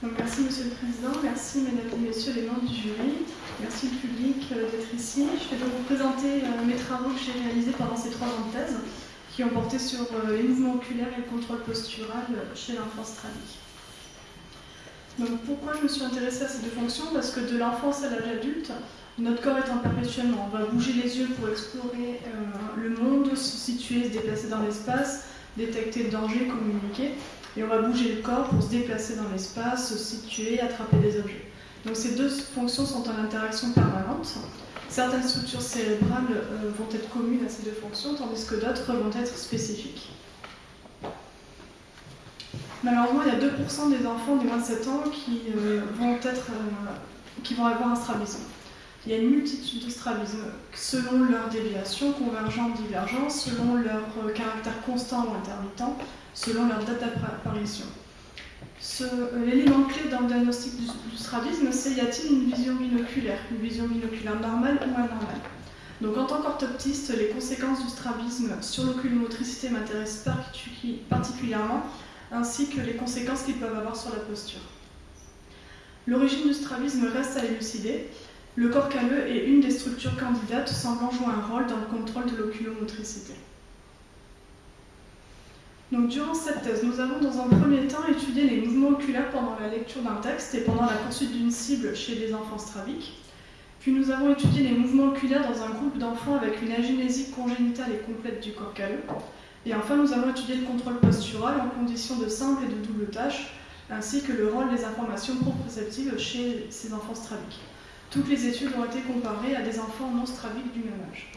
Merci Monsieur le Président, merci Mesdames et Messieurs les membres du jury, merci le public euh, d'être ici. Je vais donc vous présenter euh, mes travaux que j'ai réalisés pendant ces trois ans de thèse, qui ont porté sur euh, les mouvements oculaires et le contrôle postural chez l'enfance tragique. Pourquoi je me suis intéressée à ces deux fonctions? Parce que de l'enfance à l'âge adulte, notre corps étant perpétuellement, on va bouger les yeux pour explorer le monde, se situer, se déplacer dans l'espace, détecter le danger, communiquer et on va bouger le corps pour se déplacer dans l'espace, se situer, attraper des objets. Donc ces deux fonctions sont en interaction permanente. Certaines structures cérébrales euh, vont être communes à ces deux fonctions, tandis que d'autres vont être spécifiques. Malheureusement, il y a 2% des enfants de moins de 7 ans qui, euh, vont, euh, qui vont avoir un strabisme. Il y a une multitude de strabismes selon leur déviation, convergente, divergente, selon leur caractère constant ou intermittent, selon leur date d'apparition. Euh, l'élément clé dans le diagnostic du, strabisme, c'est y a-t-il une vision binoculaire, une vision binoculaire normale ou anormale? Donc en tant qu'orthoptiste, les conséquences du strabisme sur l'oculomotricité m'intéressent particulièrement, ainsi que les conséquences qu'ils peuvent avoir sur la posture. L'origine du strabisme reste à élucider. Le corps calleux est une des structures candidates semblant jouer un rôle dans le contrôle de l'oculomotricité. Donc, durant cette thèse, nous avons dans un premier temps étudié les mouvements oculaires pendant la lecture d'un texte et pendant la poursuite d'une cible chez les enfants straviques. Puis nous avons étudié les mouvements oculaires dans un groupe d'enfants avec une agénésie congénitale et complète du corps calleux. Et enfin, nous avons étudié le contrôle postural en conditions de simple et de double tâche, ainsi que le rôle des informations proprioceptives chez ces enfants straviques. Toutes les études ont été comparées à des enfants non straviques du même âge.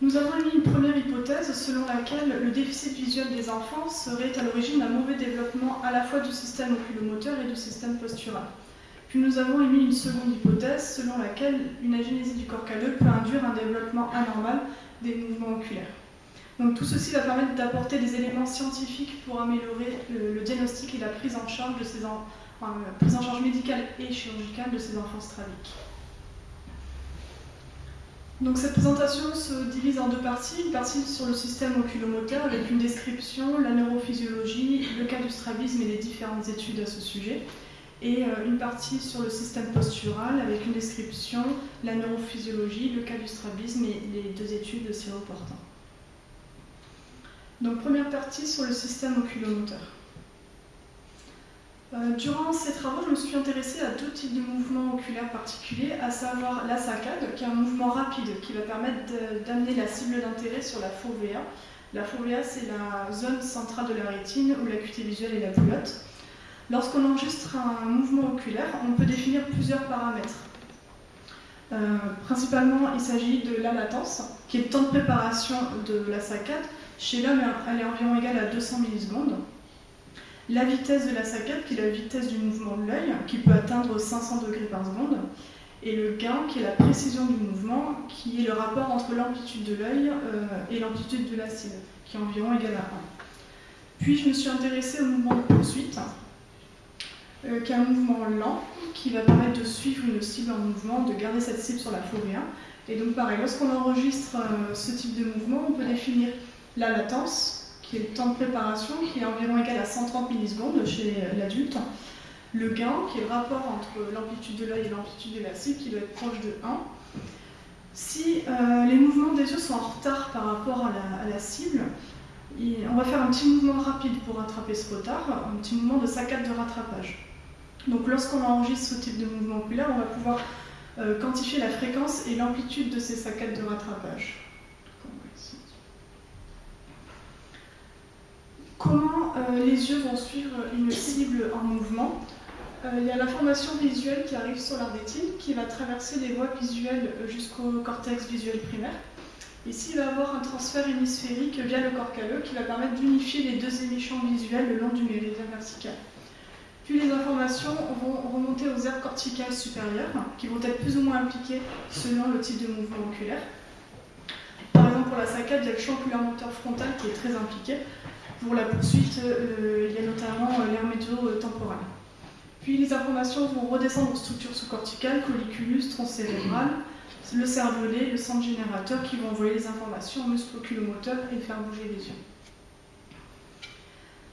Nous avons émis une première hypothèse selon laquelle le déficit visuel des enfants serait à l'origine d'un mauvais développement à la fois du système oculomoteur et du système postural. Puis nous avons émis une seconde hypothèse selon laquelle une agénésie du corps calleux peut induire un développement anormal des mouvements oculaires. Donc tout ceci va permettre d'apporter des éléments scientifiques pour améliorer le, diagnostic et la prise en charge ces prise en charge médicale et chirurgicale de ces enfants straviques. Donc cette présentation se divise en deux parties. Une partie sur le système oculomoteur avec une description, la neurophysiologie, le cas du strabisme et les différentes études à ce sujet. Et euh, une partie sur le système postural avec une description, la neurophysiologie, le cas du strabisme et les deux études séroportant. Donc première partie sur le système oculomoteur. Euh, durant ces travaux, je me suis intéressée à deux types de mouvements oculaires particuliers, à savoir la saccade, qui est un mouvement rapide qui va permettre d'amener la cible d'intérêt sur la fovea. La fovea, c'est la zone centrale de la rétine où l'acuité visuelle est la haute. Lorsqu'on enregistre un mouvement oculaire, on peut définir plusieurs paramètres. Euh, principalement, il s'agit de la latence, qui est le temps de préparation de la saccade. Chez l'homme, elle est environ égale à 200 millisecondes la vitesse de la saccade, qui est la vitesse du mouvement de l'œil, qui peut atteindre 500 degrés par seconde, et le gain, qui est la précision du mouvement, qui est le rapport entre l'amplitude de l'œil euh, et l'amplitude de la cible, qui est environ égal à 1. Puis je me suis intéressée au mouvement de poursuite, euh, qui est un mouvement lent, qui va permettre de suivre une cible en mouvement, de garder cette cible sur la forêt. Et donc pareil, lorsqu'on enregistre euh, ce type de mouvement, on peut définir la latence, qui est le temps de préparation, qui est environ égal à 130 millisecondes chez l'adulte. Le gain, qui est le rapport entre l'amplitude de l'œil et l'amplitude de la cible, qui doit être proche de 1. Si euh, les mouvements des yeux sont en retard par rapport à la, cible, on va faire un petit mouvement rapide pour rattraper ce retard, un petit mouvement de saccade de rattrapage. Donc lorsqu'on enregistre ce type de mouvement oculaire, on va pouvoir euh, quantifier la fréquence et l'amplitude de ces saccades de rattrapage. Comment euh, les yeux vont suivre une cible en mouvement euh, Il y a l'information visuelle qui arrive sur la rétine, qui va traverser les voies visuelles jusqu'au cortex visuel primaire. Ici, il va y avoir un transfert hémisphérique via le corps calleux qui va permettre d'unifier les deux émissions visuelles le long du méridien vertical. Puis les informations vont remonter aux aires corticales supérieures, qui vont être plus ou moins impliquées selon le type de mouvement oculaire. Par exemple, pour la saccade, il y a le champ oculaire moteur frontal qui est très impliqué, pour la poursuite, euh, il y a notamment euh, l'air météo-temporal. Puis les informations vont redescendre aux structures sous-corticales, colliculus, tronc cérébral, le cervelet, le centre générateur qui vont envoyer les informations au muscle oculomoteur et faire bouger les yeux.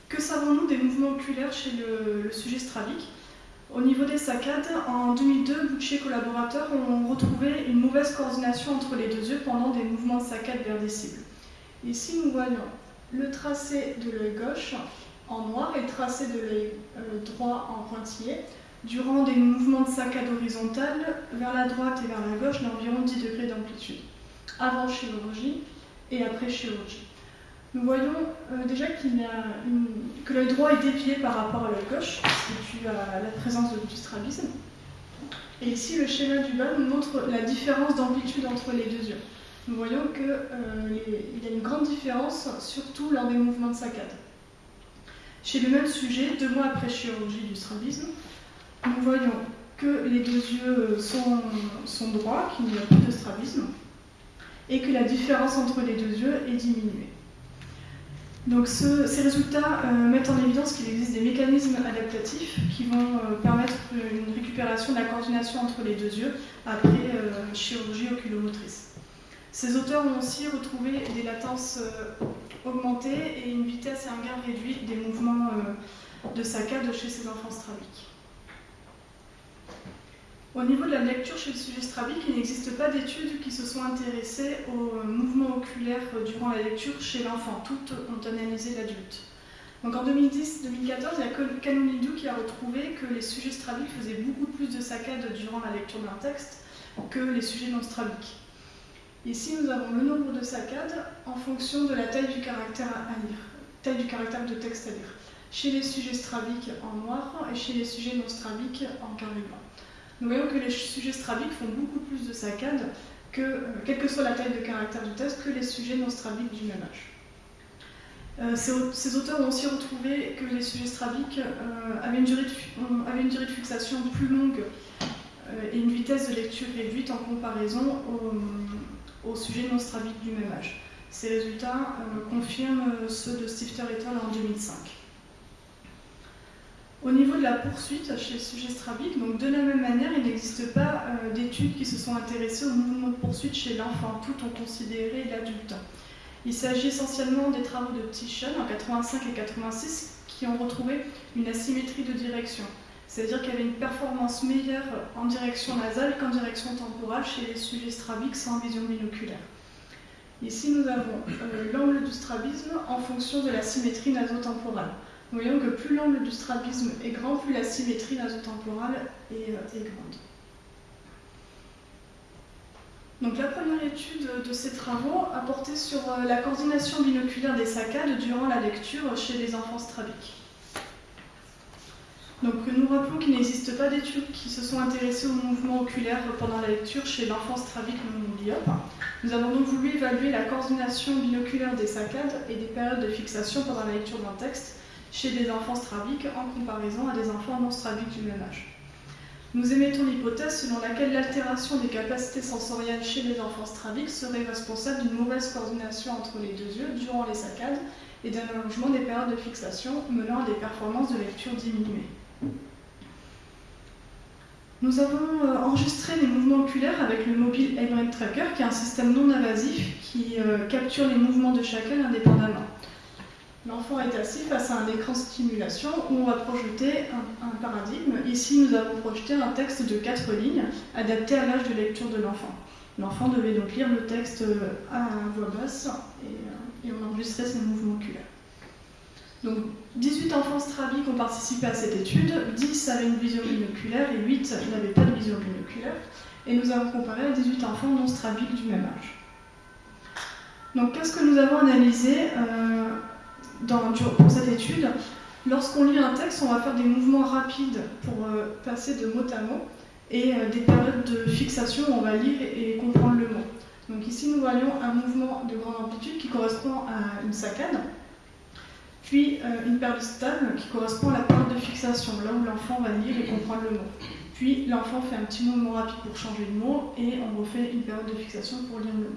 que savons-nous des mouvements oculaires chez le, sujet strabique Au niveau des saccades, en 2002, Boucher collaborateurs ont retrouvé une mauvaise coordination entre les deux yeux pendant des mouvements de saccade vers des cibles. Ici, nous voyons le tracé de l'œil gauche en noir et le tracé de l'œil euh, droit en pointillé durant des mouvements de saccade horizontale vers la droite et vers la gauche d'environ 10 degrés d'amplitude, avant chirurgie et après chirurgie. Nous voyons euh, déjà que l'œil droit est dévié par rapport à l'œil gauche, c'est dû à la présence du strabisme. Et ici, le schéma du bas nous montre la différence d'amplitude entre les deux yeux. Nous voyons qu'il euh, y a une grande différence, surtout lors des mouvements de saccade. Chez le même sujet, deux mois après chirurgie du strabisme, nous voyons que les deux yeux sont, droits, qu'il n'y a plus de strabisme, et que la différence entre les deux yeux est diminuée. Donc ces résultats euh, mettent en évidence qu'il existe des mécanismes adaptatifs qui vont euh, permettre une récupération de la coordination entre les deux yeux après chirurgie oculomotrice. Ces auteurs ont aussi retrouvé des latences augmentées et une vitesse et un gain réduit des mouvements de saccade chez ces enfants strabiques. Au niveau de la lecture chez le sujet strabique, il n'existe pas d'études qui se sont intéressées aux mouvements oculaires durant la lecture chez l'enfant. Toutes ont analysé l'adulte. Donc en 2010-2014, il y a que Kanonidou qui a retrouvé que les sujets strabiques faisaient beaucoup plus de saccades durant la lecture d'un texte que les sujets non strabiques. Ici, nous avons le nombre de saccades en fonction de la taille du caractère à lire, taille du caractère de texte à lire, chez les sujets strabiques en noir et chez les sujets non strabiques en carré blanc nous voyons que les sujets strabiques font beaucoup plus de saccades, que, euh, quelle que soit la taille de caractère du test, que les sujets non strabiques du même âge. Euh, ces, auteurs ont aussi retrouvé que les sujets strabiques euh, avaient, une durée de, une durée de fixation plus longue et une vitesse de lecture réduite en comparaison aux, sujets non strabiques du même âge. Ces résultats confirment ceux de Stifter et al. en 2005. Au niveau de la poursuite chez sujet strabique, donc de la même manière, il n'existe pas euh, d'études qui se sont intéressées au mouvement de poursuite chez l'enfant. Toutes ont considéré l'adulte. Il s'agit essentiellement des travaux de Tishon en 85 et 86 qui ont retrouvé une asymétrie de direction. C'est-à-dire qu'il y avait une performance meilleure en direction nasale qu'en direction temporale chez les sujets strabiques sans vision binoculaire. Ici, nous avons euh, l'angle du strabisme en fonction de la symétrie nasotemporale. Nous voyons que plus l'angle du strabisme est grand, plus la symétrie nasotemporale est, euh, est grande. Donc la première étude de ces travaux a porté sur euh, la coordination binoculaire des saccades durant la lecture chez les enfants strabiques. Donc nous rappelons qu'il n'existe pas d'études qui se sont intéressées au mouvement oculaire pendant la lecture chez l'enfant strabique non. Nous avons donc voulu évaluer la coordination binoculaire des saccades et des périodes de fixation pendant la lecture d'un texte chez des enfants strabiques en comparaison à des enfants non strabiques du même âge. Nous émettons l'hypothèse selon laquelle l'altération des capacités sensorielles chez les enfants strabiques serait responsable d'une mauvaise coordination entre les deux yeux durant les saccades et d'un allongement des périodes de fixation menant à des performances de lecture diminuées. Nous avons euh, enregistré les mouvements oculaires avec le mobile Brain Tracker, qui est un système non invasif qui euh, capture les mouvements de chacun indépendamment. L'enfant est assis face à un écran de stimulation où on va projeter un, paradigme. Ici, nous avons projeté un texte de quatre lignes adapté à l'âge de lecture de l'enfant. L'enfant devait donc lire le texte à voix basse et, on enregistrait ses mouvements oculaires. Donc 18 enfants strabiques ont participé à cette étude, 10 avaient une vision binoculaire et 8 n'avaient pas de vision binoculaire. Et nous avons comparé à 18 enfants non strabiques du même âge. Donc qu'est-ce que nous avons analysé euh, pour cette étude, lorsqu'on lit un texte, on va faire des mouvements rapides pour euh, passer de mot à mot et euh, des périodes de fixation où on va lire et, comprendre le mot. Donc ici, nous voyons un mouvement de grande amplitude qui correspond à une saccade, puis euh, une période stable qui correspond à la période de fixation, là où l'enfant va lire et comprendre le mot. Puis l'enfant fait un petit mouvement rapide pour changer de mot et on refait une période de fixation pour lire le mot.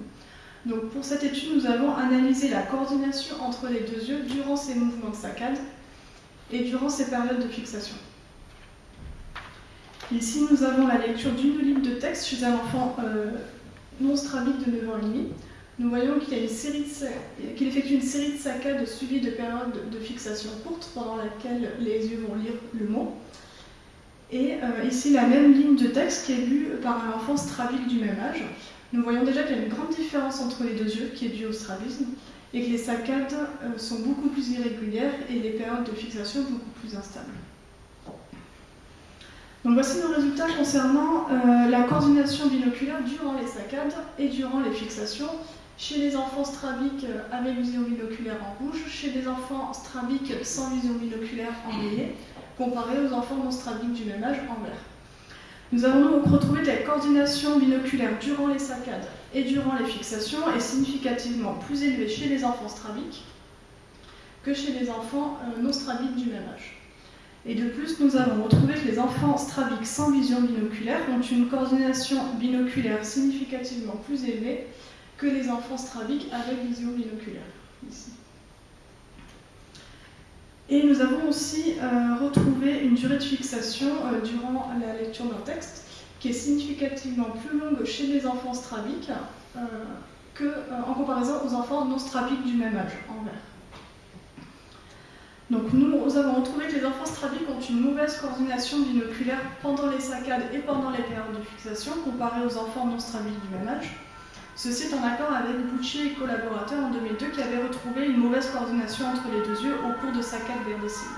Donc pour cette étude, nous avons analysé la coordination entre les deux yeux durant ces mouvements de saccade et durant ces périodes de fixation. Ici, nous avons la lecture d'une ligne de texte chez un enfant euh, non strabique de 9 ans et demi. Nous voyons qu'il effectue une série de saccades suivies de périodes de fixation courtes pendant laquelle les yeux vont lire le mot. Et euh, ici, la même ligne de texte qui est lue par un enfant strabique du même âge. Nous voyons déjà qu'il y a une grande différence entre les deux yeux, qui est due au strabisme, et que les saccades euh, sont beaucoup plus irrégulières et les périodes de fixation beaucoup plus instables. Donc voici nos résultats concernant euh, la coordination binoculaire durant les saccades et durant les fixations chez les enfants strabiques avec vision binoculaire en rouge, chez les enfants strabiques sans vision binoculaire en violet, comparé aux enfants non strabiques du même âge en vert. Nous avons donc retrouvé que la coordination binoculaire durant les saccades et durant les fixations est significativement plus élevée chez les enfants strabiques que chez les enfants euh, non strabiques du même âge. Et de plus, nous avons retrouvé que les enfants strabiques sans vision binoculaire ont une coordination binoculaire significativement plus élevée que les enfants strabiques avec vision binoculaire. Et nous avons aussi euh, retrouvé une durée de fixation euh, durant la lecture d'un texte qui est significativement plus longue chez les enfants strabiques euh, qu'en comparaison aux enfants non strabiques du même âge, en vert. Donc nous avons retrouvé que les enfants strabiques ont une mauvaise coordination binoculaire pendant les saccades et pendant les périodes de fixation comparée aux enfants non strabiques du même âge. Ceci est en accord avec Boucher et collaborateurs en 2002 qui avaient retrouvé une mauvaise coordination entre les deux yeux au cours de saccades cibles.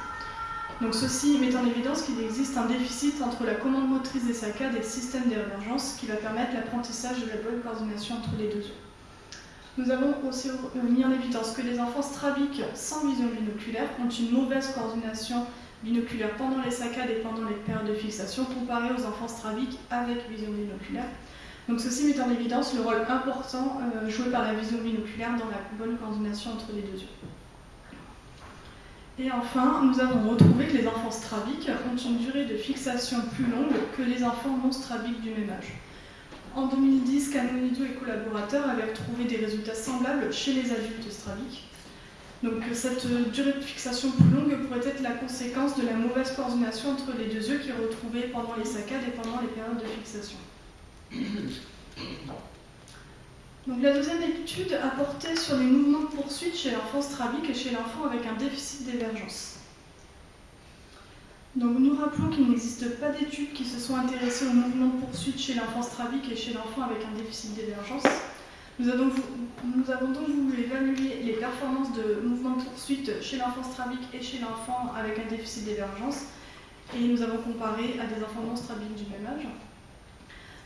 Donc ceci met en évidence qu'il existe un déficit entre la commande motrice des saccades et le système d'émergence qui va permettre l'apprentissage de la bonne coordination entre les deux yeux. Nous avons aussi mis en évidence que les enfants strabiques sans vision binoculaire ont une mauvaise coordination binoculaire pendant les saccades et pendant les périodes de fixation comparée aux enfants strabiques avec vision binoculaire. Donc ceci met en évidence le rôle important euh, joué par la vision binoculaire dans la bonne coordination entre les deux yeux. Et enfin, nous avons retrouvé que les enfants strabiques ont une durée de fixation plus longue que les enfants non strabiques du même âge. En 2010, Canonido et collaborateurs avaient trouvé des résultats semblables chez les adultes strabiques. Donc cette durée de fixation plus longue pourrait être la conséquence de la mauvaise coordination entre les deux yeux qui est retrouvée pendant les saccades et pendant les périodes de fixation. Donc, la deuxième étude a porté sur les mouvements de poursuite chez l'enfant strabique et chez l'enfant avec un déficit d'émergence. Donc nous rappelons qu'il n'existe pas d'études qui se sont intéressées aux mouvements de poursuite chez l'enfant strabique et chez l'enfant avec un déficit d'émergence. Nous, avons donc voulu évaluer les performances de mouvements de poursuite chez l'enfant strabique et chez l'enfant avec un déficit d'émergence et nous avons comparé à des enfants non strabiques du même age.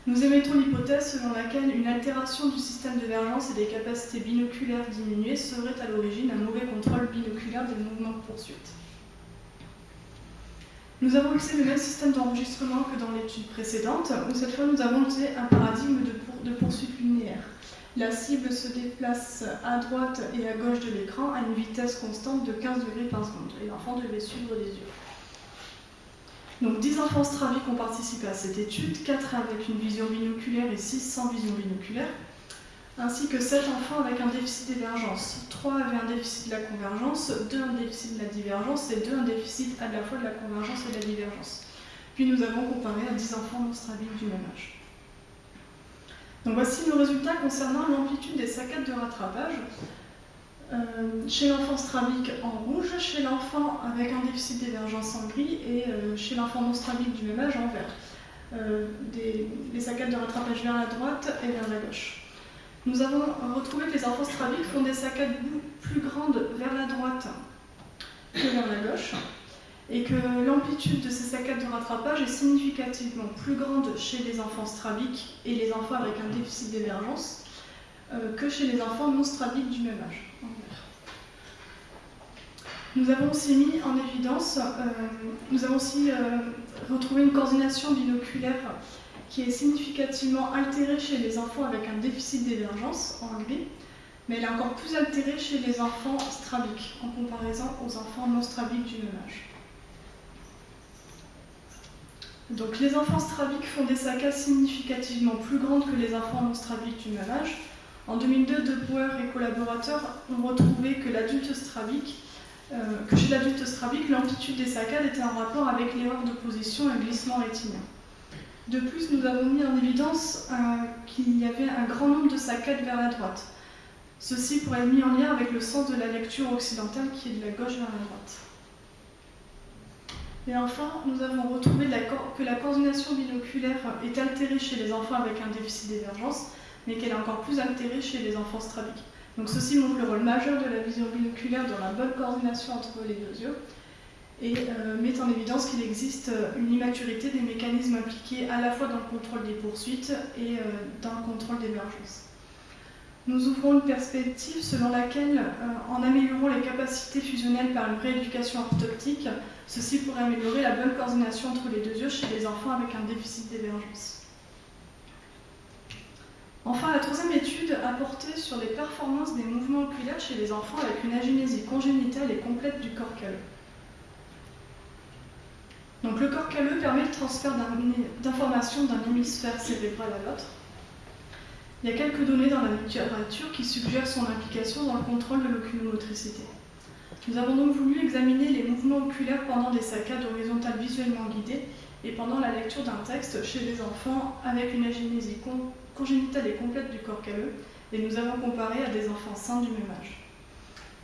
Nous émettons l'hypothèse selon laquelle une altération du système de vergence et des capacités binoculaires diminuées serait à l'origine d'un mauvais contrôle binoculaire des mouvements de poursuite. Nous avons utilisé le même système d'enregistrement que dans l'étude précédente, où cette fois nous avons utilisé un paradigme de, poursuite linéaire. La cible se déplace à droite et à gauche de l'écran à une vitesse constante de 15 degrés par seconde, et l'enfant devait suivre les yeux. Donc 10 enfants straviques ont participé à cette étude, 4 avec une vision binoculaire et 6 sans vision binoculaire, ainsi que 7 enfants avec un déficit d'émergence. 3 avaient un déficit de la convergence, 2 un déficit de la divergence et 2 un déficit à la fois de la convergence et de la divergence. Puis nous avons comparé à 10 enfants non straviques du même âge. Donc voici nos résultats concernant l'amplitude des saccades de rattrapage. Euh, chez l'enfant strabique en rouge, chez l'enfant avec un déficit d'émergence en gris et euh, chez l'enfant non strabique du même âge en vert. Euh, des, les saccades de rattrapage vers la droite et vers la gauche. Nous avons retrouvé que les enfants strabiques font des saccades plus grandes vers la droite que vers la gauche et que l'amplitude de ces saccades de rattrapage est significativement plus grande chez les enfants strabiques et les enfants avec un déficit d'émergence que chez les enfants non strabiques du même âge. Nous avons aussi mis en évidence, euh, nous avons aussi euh, retrouvé une coordination binoculaire qui est significativement altérée chez les enfants avec un déficit d'émergence en gris, mais elle est encore plus altérée chez les enfants strabiques en comparaison aux enfants non strabiques du même âge. Donc les enfants strabiques font des saccades significativement plus grandes que les enfants non strabiques du même âge. En 2002, De Boer et collaborateurs ont retrouvé que l'adulte strabique euh, que chez l'adulte strabique, l'amplitude des saccades était en rapport avec l'erreur de position et le glissement rétinien. De plus, nous avons mis en évidence euh, qu'il y avait un grand nombre de saccades vers la droite. Ceci pourrait être mis en lien avec le sens de la lecture occidentale qui est de la gauche vers la droite. Et enfin, nous avons retrouvé que la coordination binoculaire est altérée chez les enfants avec un déficit d'émergence, mais qu'elle est encore plus altérée chez les enfants strabiques. Donc ceci montre le rôle majeur de la vision binoculaire dans la bonne coordination entre les deux yeux et euh, met en évidence qu'il existe une immaturité des mécanismes impliqués à la fois dans le contrôle des poursuites et euh, dans le contrôle d'émergence. Nous ouvrons une perspective selon laquelle, euh, en améliorant les capacités fusionnelles par une rééducation orthoptique, ceci pourrait améliorer la bonne coordination entre les deux yeux chez les enfants avec un déficit d'émergence. Enfin, la troisième étude a porté sur les performances des mouvements oculaires chez les enfants avec une agénésie congénitale et complète du corps calleux. Donc, le corps calleux permet le transfert d'informations d'un hémisphère cérébral à l'autre. Il y a quelques données dans la littérature qui suggèrent son implication dans le contrôle de l'oculomotricité. Nous avons donc voulu examiner les mouvements oculaires pendant des saccades horizontales visuellement guidées et pendant la lecture d'un texte chez les enfants avec une agénésie congénitale et complète du corps calleux, et nous avons comparé à des enfants sains du même âge.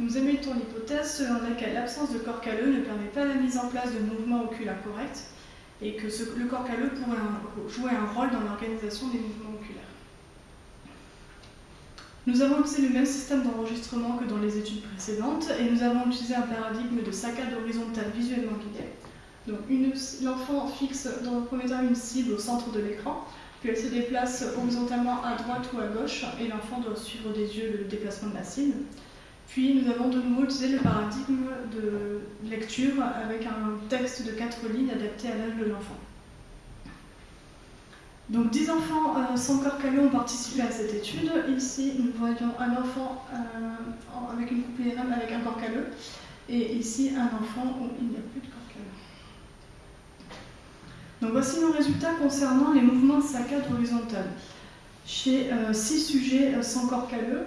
Nous émettons l'hypothèse selon laquelle l'absence de corps calleux ne permet pas la mise en place de mouvements oculaires corrects et que le corps calleux pourrait jouer un rôle dans l'organisation des mouvements oculaires. Nous avons utilisé le même système d'enregistrement que dans les études précédentes et nous avons utilisé un paradigme de saccade horizontale visuellement guidée. Donc l'enfant fixe dans le premier temps une cible au centre de l'écran, puis elle se déplace horizontalement à droite ou à gauche et l'enfant doit suivre des yeux le déplacement de la cible. Puis nous avons de nouveau utilisé le paradigme de lecture avec un texte de quatre lignes adapté à l'âge de l'enfant. Donc 10 enfants euh, sans corps calleux ont participé à cette étude. Ici, nous voyons un enfant euh, avec une coupe IRM avec un corps calleux, et ici un enfant où il n'y a plus de. Voici nos résultats concernant les mouvements de saccade horizontale. Chez 6 euh, sujets sans corps calleux,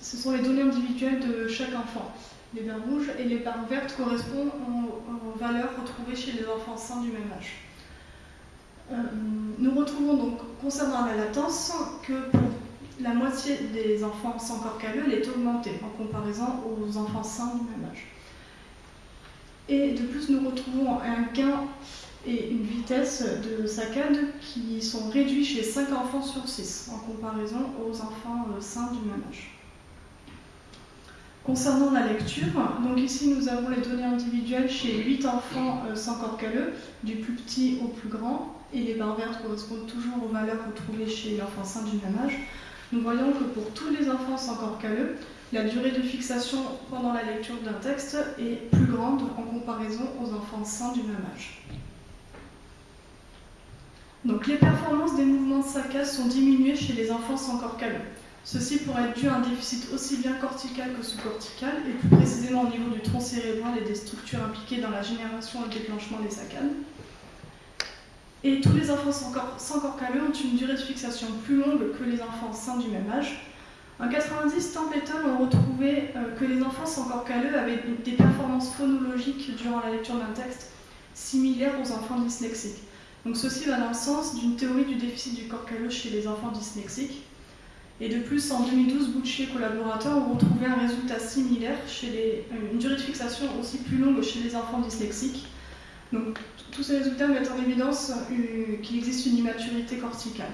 ce sont les données individuelles de chaque enfant. Les barres rouges et les barres vertes correspondent aux valeurs retrouvées chez les enfants sains du même âge. Euh, nous retrouvons donc, concernant la latence, que pour la moitié des enfants sans corps calleux, elle est augmentée en comparaison aux enfants sains du même âge. Et de plus, nous retrouvons un gain et une vitesse de saccade qui sont réduits chez 5 enfants sur 6 en comparaison aux enfants euh, sains du même âge. Concernant la lecture, donc ici nous avons les données individuelles chez 8 enfants euh, sans corps calleux, du plus petit au plus grand, et les barres vertes correspondent toujours aux valeurs retrouvées chez l'enfant sain du même âge, nous voyons que pour tous les enfants sans corps calleux, la durée de fixation pendant la lecture d'un texte est plus grande en comparaison aux enfants sains du même âge. Les performances des mouvements de saccade sont diminuées chez les enfants sans corps calleux. Ceci pourrait être dû à un déficit aussi bien cortical que sous-cortical, et plus précisément au niveau du tronc cérébral et des structures impliquées dans la génération et le déclenchement des saccades. Et tous les enfants sans corps, calleux ont une durée de fixation plus longue que les enfants sains du même âge. En 90, Templeton ont retrouvé euh, que les enfants sans corps calleux avaient des performances phonologiques durant la lecture d'un texte similaires aux enfants dyslexiques. Donc ceci va dans le sens d'une théorie du déficit du corps calleux chez les enfants dyslexiques. Et de plus, en 2012, Bucci et collaborateurs ont retrouvé un résultat similaire, chez euh, une durée de fixation aussi plus longue chez les enfants dyslexiques. Donc tous ces résultats mettent en évidence euh, qu'il existe une immaturité corticale.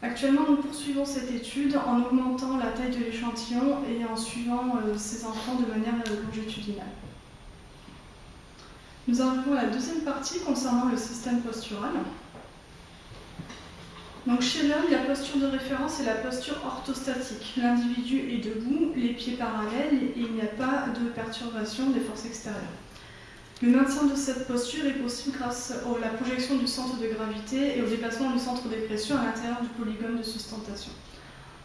Actuellement, nous poursuivons cette étude en augmentant la taille de l'échantillon et en suivant euh, ces enfants de manière longitudinale. Nous arrivons à la deuxième partie concernant le système postural. Donc chez l'homme, la posture de référence est la posture orthostatique. L'individu est debout, les pieds parallèles et il n'y a pas de perturbation des forces extérieures. Le maintien de cette posture est possible grâce à la projection du centre de gravité et au déplacement du centre de pression à l'intérieur du polygone de sustentation.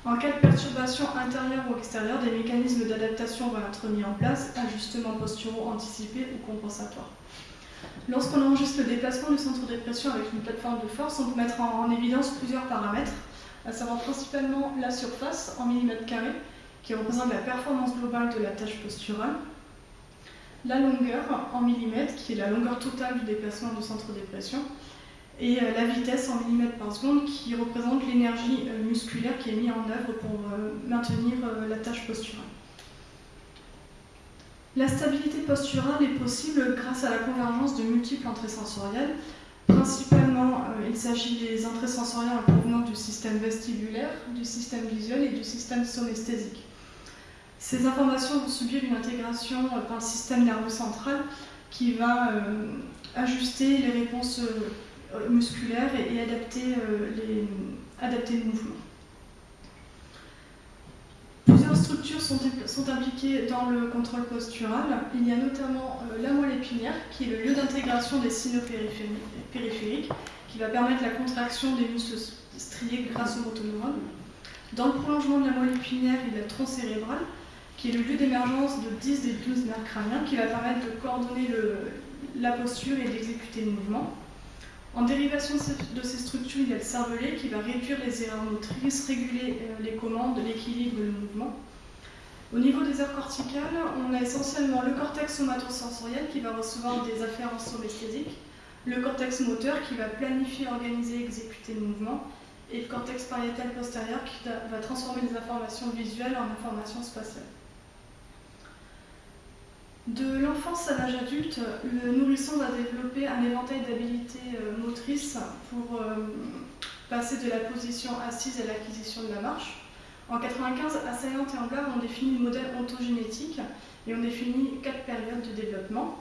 En cas de perturbation intérieure ou extérieure, des mécanismes d'adaptation vont être mis en place, ajustements posturaux anticipés ou compensatoires. Lorsqu'on enregistre le déplacement du centre de pression avec une plateforme de force, on peut mettre en, évidence plusieurs paramètres, à savoir principalement la surface en millimètres carrés, qui représente la performance globale de la tâche posturale, la longueur en millimètres, qui est la longueur totale du déplacement du centre de pression, et la vitesse en millimètres par seconde qui représente l'énergie musculaire qui est mise en œuvre pour maintenir la tâche posturale. La stabilité posturale est possible grâce à la convergence de multiples entrées sensorielles. Principalement, euh, il s'agit des entrées sensorielles en provenance du système vestibulaire, du système visuel et du système somesthésique. Ces informations vont subir une intégration euh, par le système nerveux central qui va euh, ajuster les réponses musculaires et, adapter, adapter le mouvement. Plusieurs structures sont, impliquées dans le contrôle postural. Il y a notamment euh, la moelle épinière, qui est le lieu d'intégration des signaux périphériques, qui va permettre la contraction des muscles striés grâce au motoneurones. Dans le prolongement de la moelle épinière, il y a le tronc cérébral, qui est le lieu d'émergence de 10 des 12 nerfs crâniens, qui va permettre de coordonner la posture et d'exécuter le mouvement. En dérivation de ces structures, il y a le cervelet qui va réduire les erreurs motrices, réguler euh, les commandes, l'équilibre et le mouvement. Au niveau des aires corticales, on a essentiellement le cortex somatosensoriel qui va recevoir des afférences somesthésiques, le cortex moteur qui va planifier, organiser, exécuter le mouvement, et le cortex pariétal postérieur qui va transformer les informations visuelles en informations spatiales. De l'enfance à l'âge adulte, le nourrisson va développer un éventail d'habilités euh, motrices pour euh, passer de la position assise à l'acquisition de la marche. En 95, Assaillante et Ambler ont défini le modèle ontogénétique et ont défini quatre périodes de développement.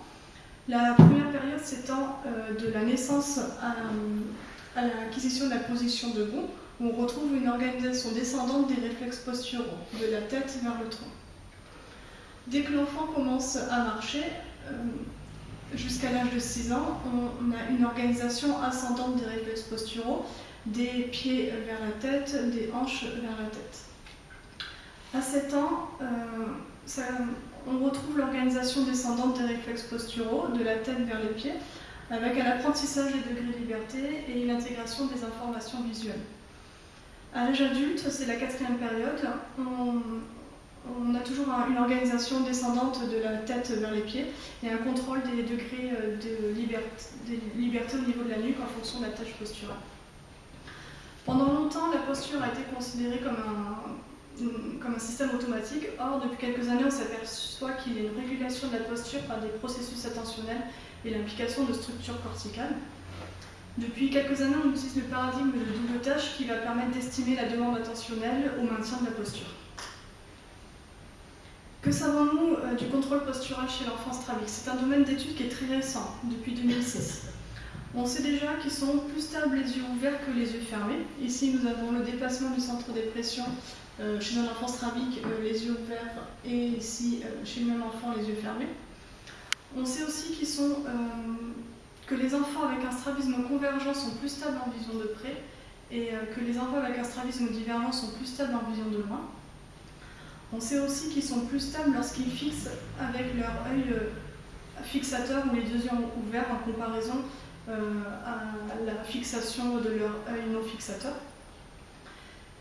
La première période s'étend euh, de la naissance à, à l'acquisition de la position debout, où on retrouve une organisation descendante des réflexes posturaux, de la tête vers le tronc. Dès que l'enfant commence à marcher, euh, jusqu'à l'âge de 6 ans, on, a une organisation ascendante des réflexes posturaux, des pieds vers la tête, des hanches vers la tête. À 7 ans, euh, on retrouve l'organisation descendante des réflexes posturaux, de la tête vers les pieds, avec un apprentissage des degrés de liberté et une intégration des informations visuelles. À l'âge adulte, c'est la quatrième période, on, on a toujours une organisation descendante de la tête vers les pieds et un contrôle des degrés euh, de liberté, au niveau de la nuque en fonction de la tâche posturale. Pendant longtemps, la posture a été considérée comme un, comme un système automatique. Or, depuis quelques années, on s'aperçoit qu'il y a une régulation de la posture par des processus attentionnels et l'implication de structures corticales. Depuis quelques années, on utilise le paradigme de double tâche qui va permettre d'estimer la demande attentionnelle au maintien de la posture. Que savons-nous euh, du contrôle postural chez l'enfant strabique C'est un domaine d'étude qui est très récent, depuis 2006. On sait déjà qu'ils sont plus stables les yeux ouverts que les yeux fermés. Ici, nous avons le déplacement du centre des pressions euh, chez un enfant strabique, euh, les yeux ouverts, et ici, chez le même enfant, les yeux fermés. On sait aussi que les enfants avec un strabisme convergent sont plus stables en vision de près, et que les enfants avec un strabisme divergent sont plus stables en vision de loin. On sait aussi qu'ils sont plus stables lorsqu'ils fixent avec leur œil euh, fixateur ou les deux yeux ouverts en comparaison euh, à la fixation de leur œil non fixateur.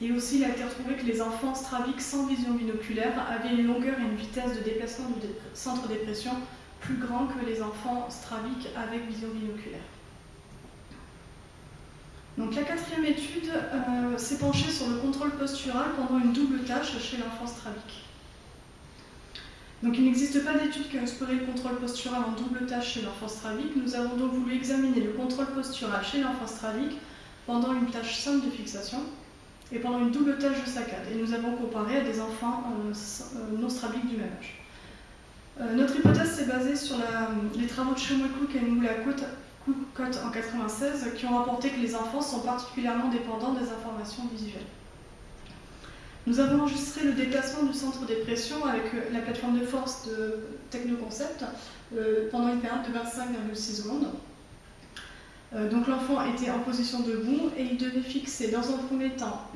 Et aussi, il a été retrouvé que les enfants strabiques sans vision binoculaire avaient une longueur et une vitesse de déplacement du centre de pression plus grand que les enfants strabiques avec vision binoculaire. La quatrième étude euh, s'est penchée sur le contrôle postural pendant une double tâche chez l'enfant strabique. Donc il n'existe pas d'étude qui a exploré le contrôle postural en double tâche chez l'enfant strabique. Nous avons donc voulu examiner le contrôle postural chez l'enfant strabique pendant une tâche simple de fixation et pendant une double tâche de saccade. Et nous avons comparé à des enfants euh, euh, non strabiques du même âge. notre hypothèse s'est basée sur les travaux de Shomaku et Moulakot Cote en 96 qui ont rapporté que les enfants sont particulièrement dépendants des informations visuelles. Nous avons enregistré le déplacement du centre des pressions avec euh, la plateforme de force de Technoconcept euh, pendant une période de 25,6 secondes. Euh, donc l'enfant était en position debout et il devait fixer dans un premier temps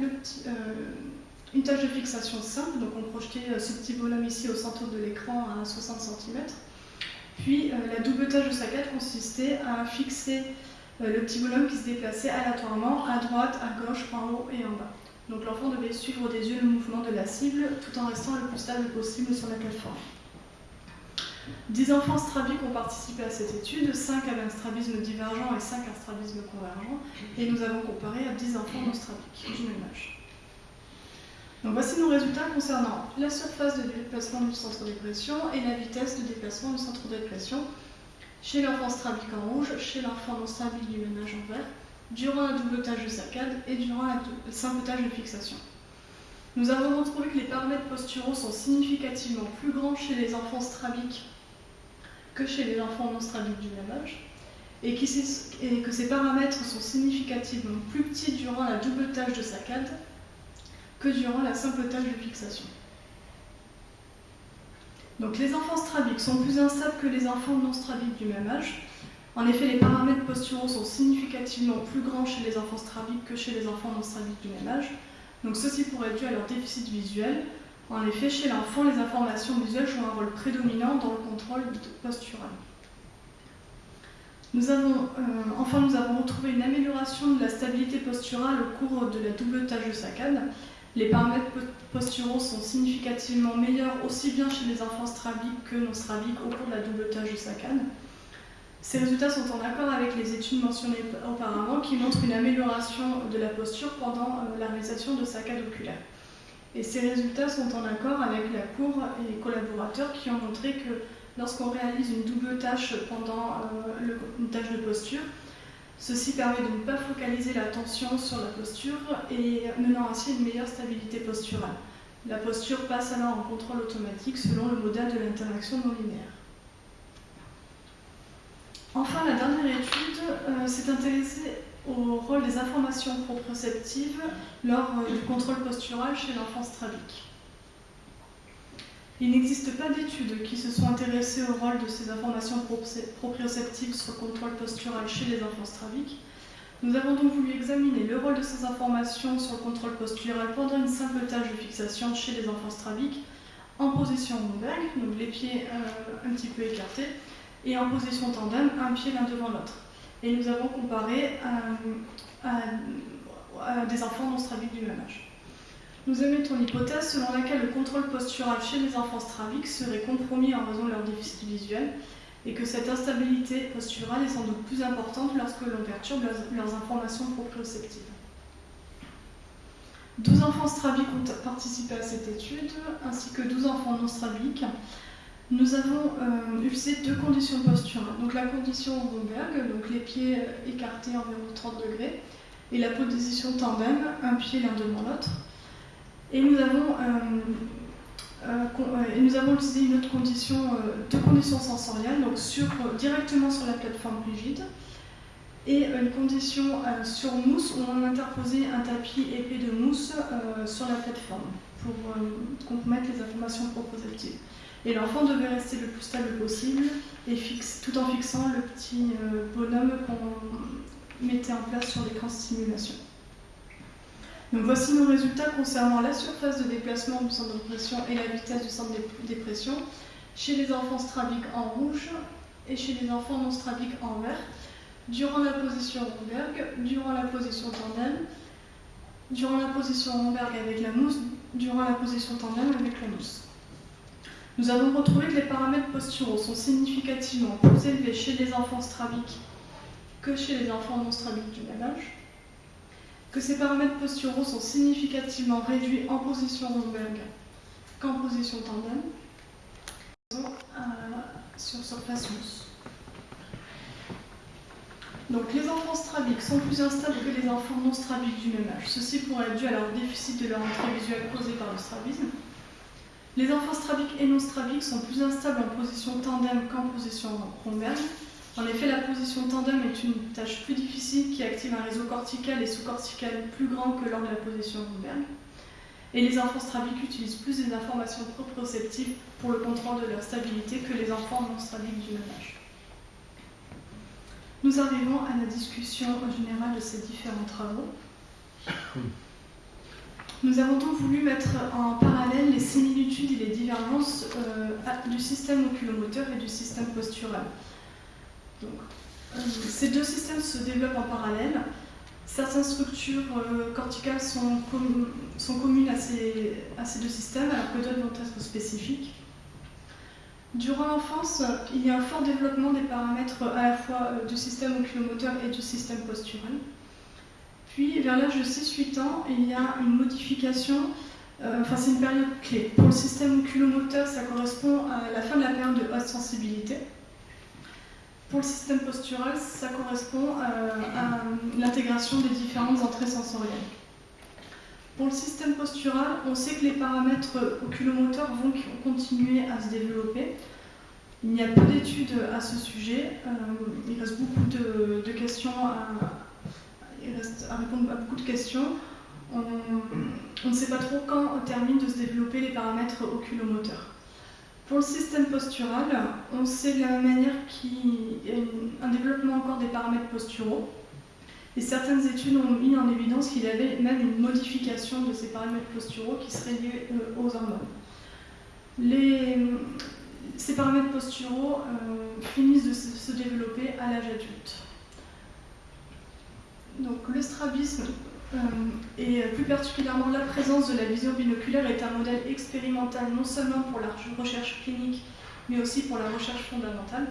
une tâche de fixation simple. Donc on projetait ce petit bonhomme ici au centre de l'écran à 60 cm. Puis euh, la double tâche de saccade consistait à fixer euh, le petit bonhomme qui se déplaçait aléatoirement à droite, à gauche, en haut et en bas. Donc l'enfant devait suivre des yeux le mouvement de la cible tout en restant le plus stable possible sur la plateforme. 10 enfants strabiques ont participé à cette étude, 5 avaient un strabisme divergent et 5 un strabisme convergent, et nous avons comparé à 10 enfants non strabiques du même âge. Voici nos résultats concernant la surface de déplacement du centre de pression et la vitesse de déplacement du centre de pression chez l'enfant strabique en rouge, chez l'enfant non strabique du âge en vert, durant la double tâche de saccade et durant simple tâche de fixation. Nous avons retrouvé que les paramètres posturaux sont significativement plus grands chez les enfants strabiques que chez les enfants non strabiques du même âge, et, que ces paramètres sont significativement plus petits durant la double tâche de saccade que durant la simple tâche de fixation. Donc les enfants strabiques sont plus instables que les enfants non strabiques du même âge. En effet, les paramètres posturaux sont significativement plus grands chez les enfants strabiques que chez les enfants non strabiques du même âge. Donc ceci pourrait être dû à leur déficit visuel. En effet, chez l'enfant, les informations visuelles jouent un rôle prédominant dans le contrôle postural. Nous avons, euh, enfin, nous avons retrouvé une amélioration de la stabilité posturale au cours de la double tâche de saccade. Les paramètres posturaux sont significativement meilleurs aussi bien chez les enfants strabiques que non strabiques au cours de la double tâche de saccade. Ces résultats sont en accord avec les études mentionnées auparavant qui montrent une amélioration de la posture pendant euh, la réalisation de saccades oculaires. Et ces résultats sont en accord avec la Cour et les collaborateurs qui ont montré que lorsqu'on réalise une double tâche pendant euh, une tâche de posture, ceci permet de ne pas focaliser l'attention sur la posture et menant ainsi une meilleure stabilité posturale. La posture passe alors en contrôle automatique selon le modèle de l'interaction non linéaire. Enfin, la dernière étude euh, s'est intéressée au rôle des informations proprioceptives lors euh, du contrôle postural chez l'enfant strabique. Il n'existe pas d'études qui se sont intéressées au rôle de ces informations proprioceptives sur le contrôle postural chez les enfants strabiques. Nous avons donc voulu examiner le rôle de ces informations sur le contrôle postural pendant une simple tâche de fixation chez les enfants strabiques en position Romberg, donc les pieds euh, un petit peu écartés, et en position tandem, un pied l'un devant l'autre. Et nous avons comparé euh, à, des enfants non strabiques du même âge. Nous émettons l'hypothèse selon laquelle le contrôle postural chez les enfants strabiques serait compromis en raison de leur déficit visuel et que cette instabilité posturale est sans doute plus importante lorsque l'on perturbe leurs, informations proprioceptives. 12 enfants strabiques ont participé à cette étude, ainsi que 12 enfants non strabiques, nous avons euh, usé deux conditions posturales. Donc la condition Romberg, donc les pieds écartés environ 30 degrés, et la position tandem, un pied l'un devant l'autre. Et nous avons, euh, nous avons utilisé une autre condition, deux conditions sensorielles, donc directement sur la plateforme rigide, et une condition sur mousse où on a interposé un tapis épais de mousse sur la plateforme pour compromettre les informations propositives. Et l'enfant devait rester le plus stable possible, et tout en fixant le petit euh, bonhomme qu'on mettait en place sur l'écran stimulation. Voici nos résultats concernant la surface de déplacement du centre de pression et la vitesse du centre de dépression. Chez les enfants strabiques en rouge et chez les enfants non strabiques en vert, durant la position Romberg, durant la position tandem, durant la position Romberg avec la mousse, durant la position tandem avec la mousse. Nous avons retrouvé que les paramètres posturaux sont significativement plus élevés chez les enfants strabiques que chez les enfants non strabiques du même âge, que ces paramètres posturaux sont significativement réduits en position Romberg qu'en position tandem, euh, sur surface mousse. Donc les enfants strabiques sont plus instables que les enfants non strabiques du même âge. Ceci pourrait être dû à leur déficit de leur entrée visuelle causé par le strabisme. Les enfants strabiques et non strabiques sont plus instables en position tandem qu'en position Romberg. En effet, la position tandem est une tâche plus difficile qui active un réseau cortical et sous-cortical plus grand que lors de la position Romberg. Et les enfants strabiques utilisent plus des informations proprioceptives pour le contrôle de leur stabilité que les enfants non strabiques du même âge. Nous arrivons à la discussion générale de ces différents travaux. Nous avons donc voulu mettre en parallèle les similitudes et les divergences euh, du système oculomoteur et du système postural. Donc, euh, ces deux systèmes se développent en parallèle. Certaines structures euh, corticales sont, communes à ces, deux systèmes, alors que d'autres vont être spécifiques. Durant l'enfance, il y a un fort développement des paramètres à la fois du système oculomoteur et du système postural. Puis, vers l'âge de 6-8 ans, il y a une modification, euh, enfin c'est une période clé. Pour le système oculomoteur, ça correspond à la fin de la période de haute sensibilité. Pour le système postural, ça correspond euh, à l'intégration des différentes entrées sensorielles. Pour le système postural, on sait que les paramètres oculomoteurs vont continuer à se développer. Il y a peu d'études à ce sujet. Euh, il reste beaucoup de, questions à répondre à beaucoup de questions. On, ne sait pas trop quand terminent de se développer les paramètres oculomoteurs. Pour le système postural, on sait de la manière qu'il y a un développement encore des paramètres posturaux. Et certaines études ont mis en évidence qu'il y avait même une modification de ces paramètres posturaux qui seraient liés euh, aux hormones. ces paramètres posturaux euh, finissent de se développer à l'âge adulte. Donc le strabisme et plus particulièrement la présence de la vision binoculaire est un modèle expérimental non seulement pour la recherche clinique mais aussi pour la recherche fondamentale.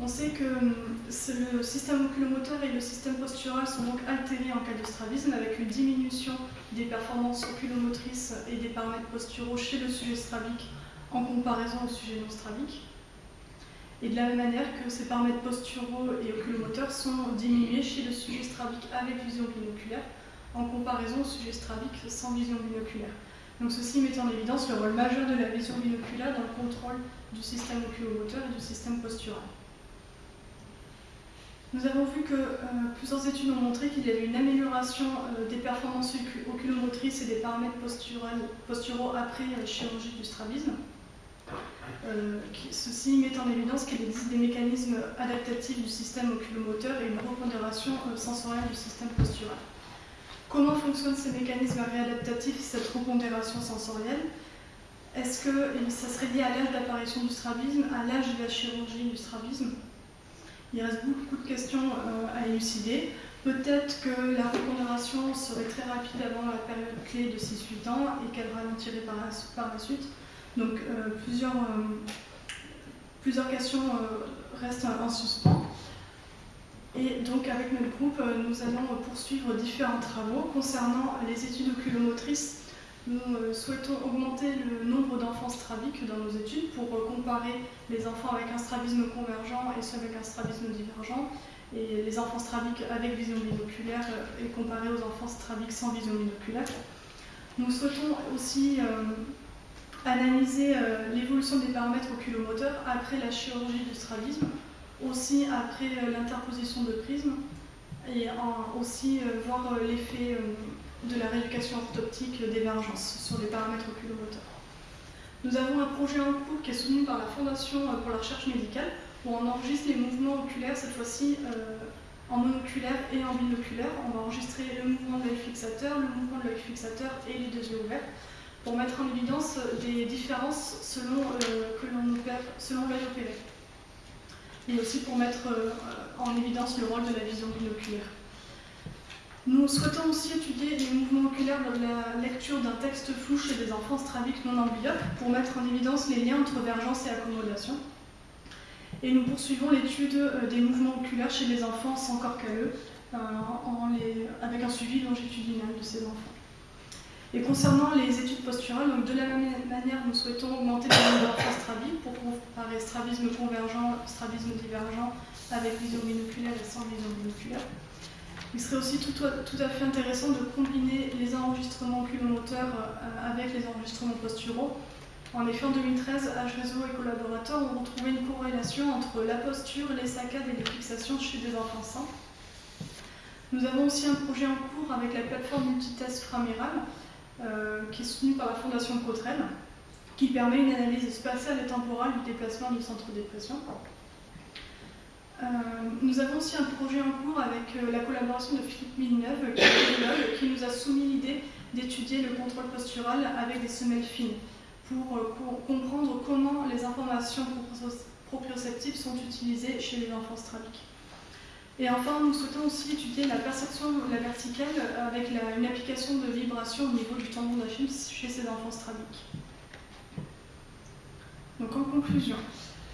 On sait que euh, le système oculomoteur et le système postural sont donc altérés en cas de strabisme avec une diminution des performances oculomotrices et des paramètres posturaux chez le sujet strabique en comparaison au sujet non strabique et de la même manière que ces paramètres posturaux et oculomoteurs sont diminués chez le sujet strabique avec vision binoculaire en comparaison au sujet strabique sans vision binoculaire. Donc ceci met en évidence le rôle majeur de la vision binoculaire dans le contrôle du système oculomoteur et du système postural. Nous avons vu que euh, plusieurs études ont montré qu'il y avait une amélioration euh, des performances oculomotrices et des paramètres posturaux après euh, chirurgie du strabisme. Euh, ceci met en évidence qu'il existe des mécanismes adaptatifs du système oculomoteur et une repondération euh, sensorielle du système postural. Comment fonctionnent ces mécanismes réadaptatifs et cette repondération sensorielle? Est-ce que ça serait lié à l'âge d'apparition du strabisme, à l'âge de la chirurgie du strabisme? Il reste beaucoup de questions euh, à élucider. Peut-être que la repondération serait très rapide avant la période clé de 6-8 ans et qu'elle ralentirait par la suite. Donc euh, plusieurs, euh, plusieurs questions euh, restent en suspens. Et donc avec notre groupe, nous allons poursuivre différents travaux concernant les études oculomotrices. Nous souhaitons augmenter le nombre d'enfants strabiques dans nos études pour comparer les enfants avec un strabisme convergent et ceux avec un strabisme divergent, et les enfants strabiques avec vision binoculaire et comparer aux enfants strabiques sans vision binoculaire. Nous souhaitons aussi analyser euh, l'évolution des paramètres oculomoteurs après la chirurgie du strabisme, aussi après euh, l'interposition de prisme, et aussi euh, voir l'effet de la rééducation orthoptique d'émergence sur les paramètres oculomoteurs. Nous avons un projet en cours qui est soutenu par la Fondation pour la recherche médicale, où on enregistre les mouvements oculaires, cette fois-ci en monoculaire et en binoculaire. On va enregistrer le mouvement de l'œil fixateur, le mouvement de l'œil fixateur et les deux yeux ouverts pour mettre en évidence des différences selon euh, l'œil opéré. Et aussi pour mettre euh, en évidence le rôle de la vision binoculaire. Nous souhaitons aussi étudier les mouvements oculaires lors de la lecture d'un texte flou chez des enfants strabiques non amblyopes pour mettre en évidence les liens entre vergence et accommodation. Et nous poursuivons l'étude euh, des mouvements oculaires chez les enfants sans corps avec un suivi longitudinal de ces enfants. Et concernant les études posturales, de la même manière, nous souhaitons augmenter le nombre d'enfants strabiques pour comparer strabisme convergent, strabisme divergent avec vision binoculaire et sans vision binoculaire. Il serait aussi tout, à fait intéressant de combiner les enregistrements oculomoteurs euh, avec les enregistrements posturaux. En effet, en 2013, H-Réseau et collaborateurs ont retrouvé une corrélation entre la posture, les saccades et les fixations chez des enfants sains. Nous avons aussi un projet en cours avec la plateforme multitest Framéral euh, qui est soutenu par la Fondation Cotrel, qui permet une analyse spatiale et temporale du déplacement du centre de dépression. Euh, nous avons aussi un projet en cours avec euh, la collaboration de Philippe Milleneuve, qui, est qui nous a soumis l'idée d'étudier le contrôle postural avec des semelles fines, pour, comprendre comment les informations proprioceptives sont utilisées chez les enfants strabiques. Et enfin, nous souhaitons aussi étudier la perception la verticale avec une application de vibration au niveau du tendon d'Achille chez ces enfants strabiques. Donc en conclusion,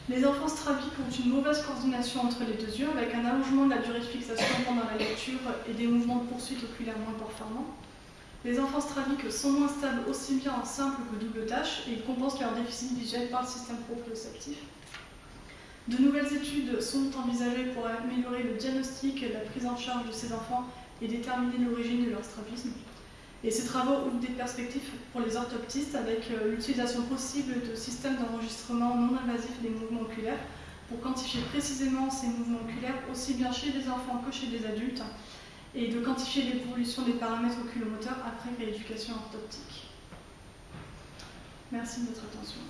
les enfants strabiques ont une mauvaise coordination entre les deux yeux avec un allongement de la durée de fixation pendant la lecture et des mouvements de poursuite oculaire moins performants. Les enfants strabiques sont moins stables aussi bien en simple que double tâche et ils compensent leur déficit visuel par le système proprioceptif. De nouvelles études sont envisagées pour améliorer le diagnostic la prise en charge de ces enfants et déterminer l'origine de leur strabisme. Et ces travaux ouvrent des perspectives pour les orthoptistes avec euh, l'utilisation possible de systèmes d'enregistrement non invasifs des mouvements oculaires pour quantifier précisément ces mouvements oculaires aussi bien chez les enfants que chez les adultes et de quantifier l'évolution des paramètres oculomoteurs après rééducation orthoptique. Merci de votre attention.